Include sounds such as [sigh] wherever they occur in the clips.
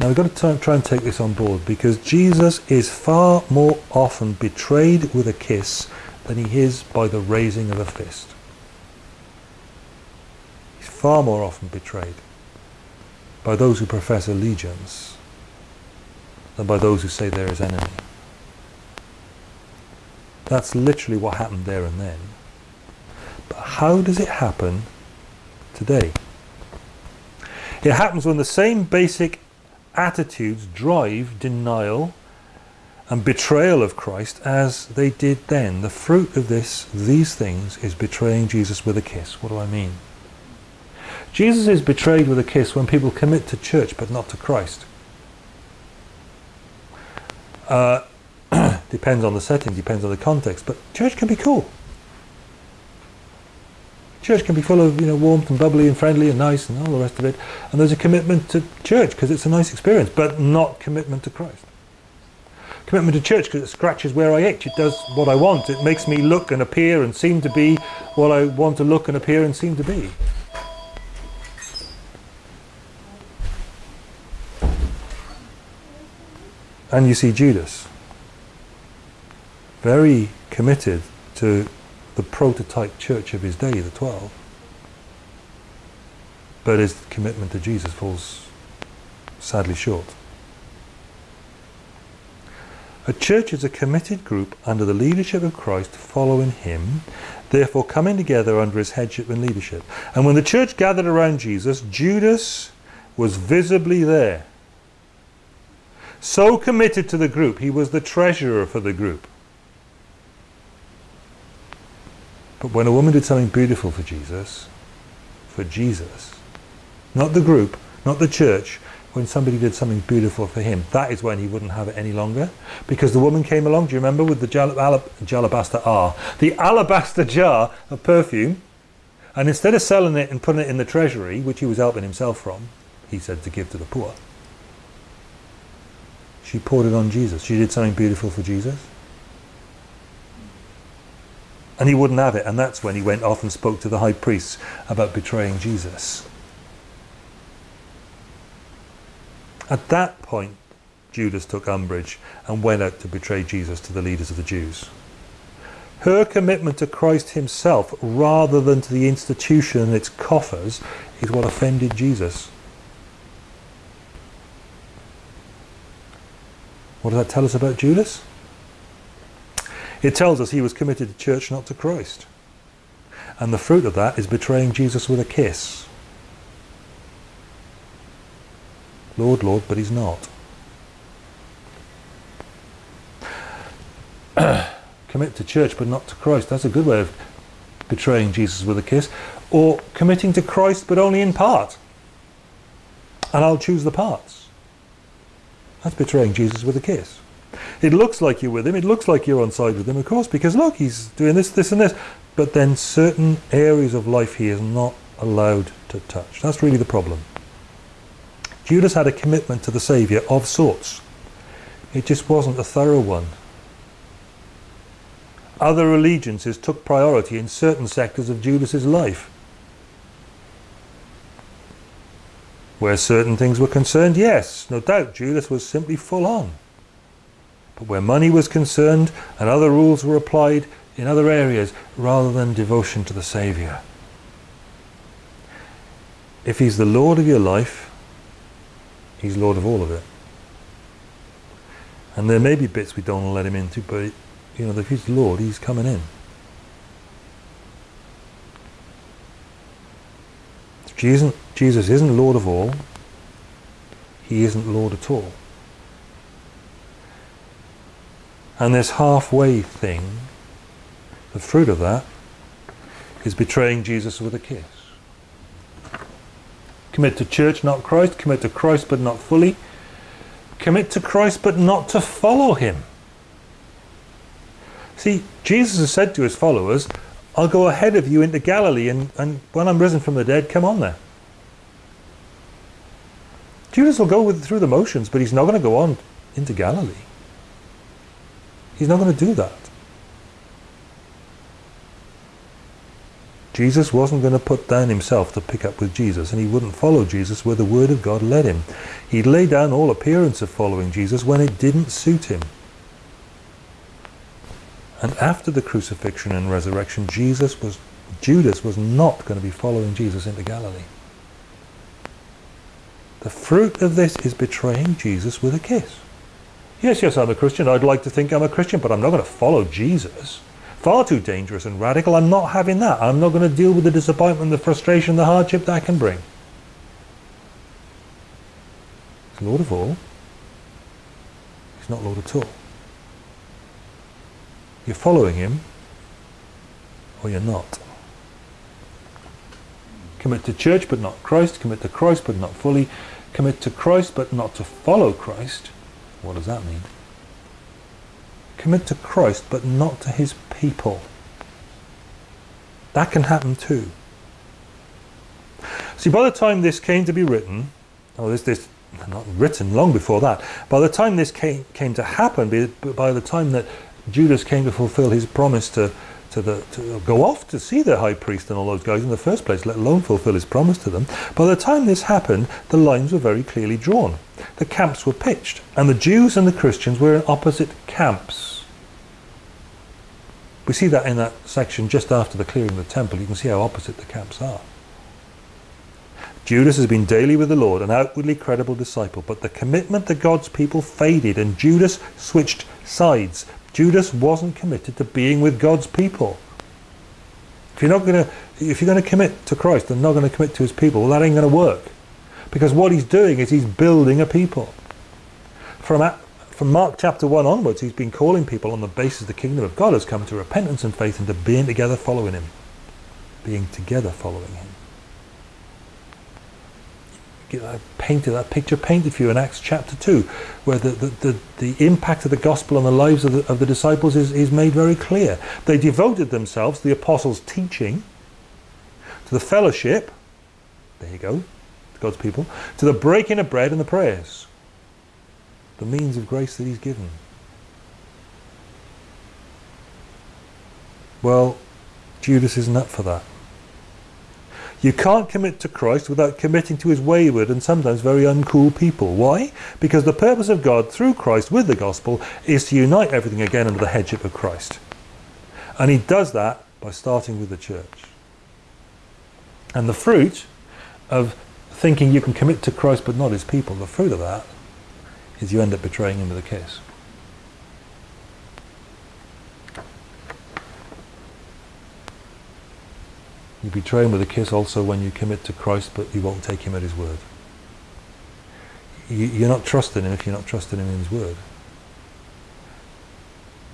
Now we've got to try and take this on board because Jesus is far more often betrayed with a kiss than he is by the raising of a fist. He's far more often betrayed by those who profess allegiance than by those who say they're his enemy. That's literally what happened there and then. But how does it happen today? It happens when the same basic attitudes drive denial and betrayal of Christ as they did then. The fruit of this, these things, is betraying Jesus with a kiss. What do I mean? Jesus is betrayed with a kiss when people commit to church but not to Christ. Uh, [clears throat] depends on the setting, depends on the context, but church can be cool. Church can be full of you know warmth and bubbly and friendly and nice and all the rest of it. And there's a commitment to church because it's a nice experience, but not commitment to Christ. Commitment to church because it scratches where I itch. It does what I want. It makes me look and appear and seem to be what I want to look and appear and seem to be. And you see Judas, very committed to the prototype church of his day, the Twelve. But his commitment to Jesus falls sadly short. A church is a committed group under the leadership of Christ following him, therefore coming together under his headship and leadership. And when the church gathered around Jesus, Judas was visibly there. So committed to the group, he was the treasurer for the group. But when a woman did something beautiful for Jesus, for Jesus, not the group, not the church, when somebody did something beautiful for him, that is when he wouldn't have it any longer. Because the woman came along, do you remember, with the alabaster R, the [laughs] alabaster jar of perfume, and instead of selling it and putting it in the treasury, which he was helping himself from, he said to give to the poor, she poured it on Jesus. She did something beautiful for Jesus. And he wouldn't have it. And that's when he went off and spoke to the high priests about betraying Jesus. At that point, Judas took umbrage and went out to betray Jesus to the leaders of the Jews. Her commitment to Christ himself rather than to the institution and its coffers is what offended Jesus. What does that tell us about Judas? It tells us he was committed to church, not to Christ. And the fruit of that is betraying Jesus with a kiss. Lord, Lord, but he's not. [clears throat] Commit to church, but not to Christ. That's a good way of betraying Jesus with a kiss. Or committing to Christ, but only in part. And I'll choose the parts. That's betraying Jesus with a kiss. It looks like you're with him, it looks like you're on side with him, of course, because look, he's doing this, this and this. But then certain areas of life he is not allowed to touch. That's really the problem. Judas had a commitment to the Saviour of sorts. It just wasn't a thorough one. Other allegiances took priority in certain sectors of Judas's life. Where certain things were concerned, yes, no doubt, Judas was simply full on. But where money was concerned and other rules were applied in other areas rather than devotion to the Saviour. If he's the Lord of your life, he's Lord of all of it. And there may be bits we don't let him into, but you know, if he's Lord, he's coming in. Jesus, Jesus isn't Lord of all. He isn't Lord at all. And this halfway thing, the fruit of that, is betraying Jesus with a kiss. Commit to church, not Christ. Commit to Christ, but not fully. Commit to Christ, but not to follow him. See, Jesus has said to his followers, I'll go ahead of you into Galilee, and, and when I'm risen from the dead, come on there. Judas will go with, through the motions, but he's not going to go on into Galilee. He's not going to do that. Jesus wasn't going to put down himself to pick up with Jesus, and he wouldn't follow Jesus where the Word of God led him. He'd lay down all appearance of following Jesus when it didn't suit him. And after the crucifixion and resurrection, Jesus was, Judas was not going to be following Jesus into Galilee. The fruit of this is betraying Jesus with a kiss. Yes, yes, I'm a Christian. I'd like to think I'm a Christian, but I'm not going to follow Jesus. Far too dangerous and radical. I'm not having that. I'm not going to deal with the disappointment, the frustration, the hardship that can bring. He's Lord of all. He's not Lord at all. You're following him, or you're not. Commit to church but not Christ. Commit to Christ but not fully. Commit to Christ but not to follow Christ. What does that mean? Commit to Christ but not to his people. That can happen too. See, by the time this came to be written, oh, this, this not written long before that, by the time this came, came to happen, by the time that Judas came to fulfill his promise to, to, the, to go off to see the high priest and all those guys in the first place, let alone fulfill his promise to them. By the time this happened, the lines were very clearly drawn. The camps were pitched, and the Jews and the Christians were in opposite camps. We see that in that section just after the clearing of the temple. You can see how opposite the camps are. Judas has been daily with the Lord, an outwardly credible disciple, but the commitment to God's people faded and Judas switched sides. Judas wasn't committed to being with God's people. If you're not going to, if you're going to commit to Christ and not going to commit to His people, well, that ain't going to work, because what He's doing is He's building a people. From from Mark chapter one onwards, He's been calling people on the basis the kingdom of God has come to repentance and faith and to being together following Him, being together following Him. I painted that picture painted for you in Acts chapter 2 where the, the, the, the, impact of the gospel on the lives of the, of the disciples is, is made very clear. They devoted themselves, to the apostles' teaching, to the fellowship, there you go, God's people, to the breaking of bread and the prayers, the means of grace that he's given. Well, Judas isn't up for that. You can't commit to Christ without committing to his wayward and sometimes very uncool people. Why? Because the purpose of God through Christ with the gospel is to unite everything again under the headship of Christ. And he does that by starting with the church. And the fruit of thinking you can commit to Christ but not his people, the fruit of that is you end up betraying him with a kiss. You betray him with a kiss also when you commit to Christ, but you won't take him at his word. You, are not trusting him if you're not trusting him in his word.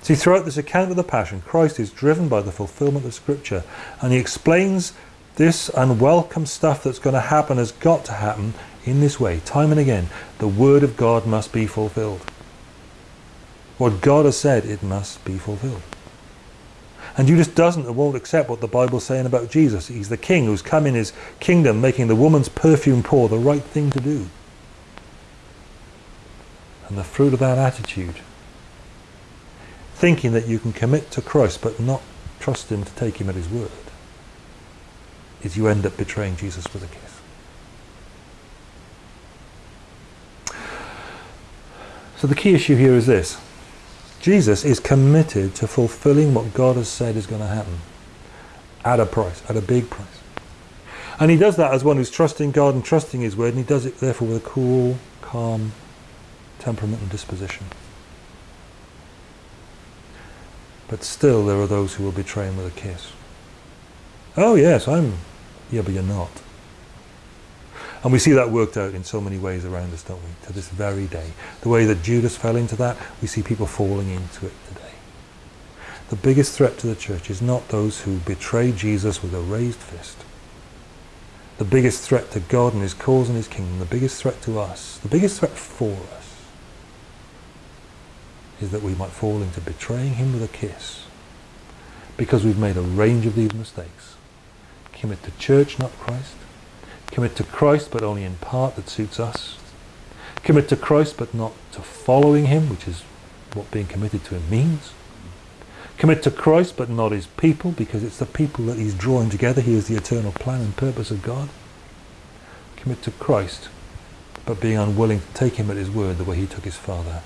See, throughout this account of the Passion, Christ is driven by the fulfillment of Scripture, and he explains this unwelcome stuff that's going to happen has got to happen in this way, time and again. The Word of God must be fulfilled. What God has said, it must be fulfilled. And Judas doesn't and won't accept what the Bible's saying about Jesus. He's the king who's come in his kingdom making the woman's perfume pour the right thing to do. And the fruit of that attitude, thinking that you can commit to Christ but not trust him to take him at his word, is you end up betraying Jesus with a kiss. So the key issue here is this. Jesus is committed to fulfilling what God has said is going to happen at a price, at a big price. And he does that as one who's trusting God and trusting his word, and he does it therefore with a cool, calm temperament and disposition. But still there are those who will betray him with a kiss. Oh yes, I'm... Yeah, but you're not. And we see that worked out in so many ways around us, don't we, to this very day. The way that Judas fell into that, we see people falling into it today. The biggest threat to the church is not those who betray Jesus with a raised fist. The biggest threat to God and his cause and his kingdom, the biggest threat to us, the biggest threat for us, is that we might fall into betraying him with a kiss because we've made a range of these mistakes. Commit to church, not Christ Commit to Christ, but only in part that suits us. Commit to Christ, but not to following him, which is what being committed to him means. Commit to Christ but not his people because it's the people that he's drawing together. He is the eternal plan and purpose of God. Commit to Christ but being unwilling to take him at his word the way he took his father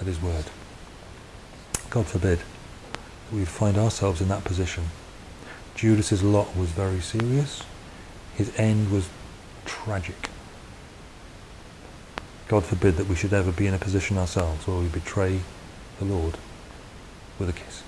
at his word. God forbid that we find ourselves in that position. Judas's lot was very serious. His end was tragic. God forbid that we should ever be in a position ourselves where we betray the Lord with a kiss.